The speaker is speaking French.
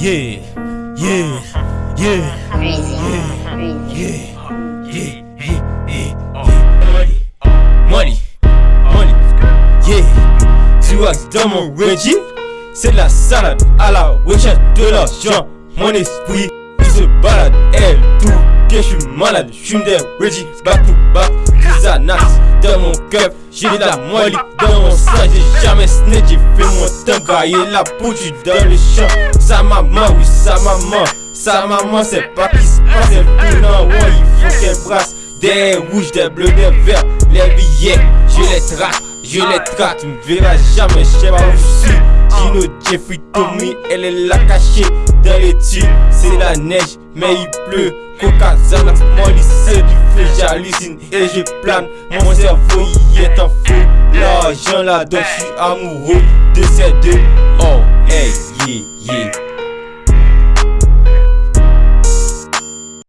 Yeah, yeah, yeah, yeah, yeah, yeah, yeah, yeah. Money, money, money, yeah. Tu vois dans mon Reggie, c'est de la salade à la recherche de l'argent. Mon esprit, il se balade, elle tout. Que je suis malade, je suis des Reggie, back to back. Xanax dans mon cœur, j'ai de la molly dans mon sang. J'ai jamais snitch, j'ai fait mon gaillé la poudre dans le champ. Sa maman, oui, sa maman. Sa maman, c'est pas qui se passe, elle tourne en rond, il faut qu'elle brasse. Des rouges, des bleus, des verts, les billets, je les traque, je les traque. Tu me verras jamais, je sais pas où je suis. Gino, Jeffrey, Tommy, elle est là cachée dans les tuiles. C'est la neige, mais il pleut. Coca, Molly, c'est du feu, j'hallucine et je plane. Mon cerveau y est en feu. L'argent là, donc je suis amoureux de ces deux. Oh, hey,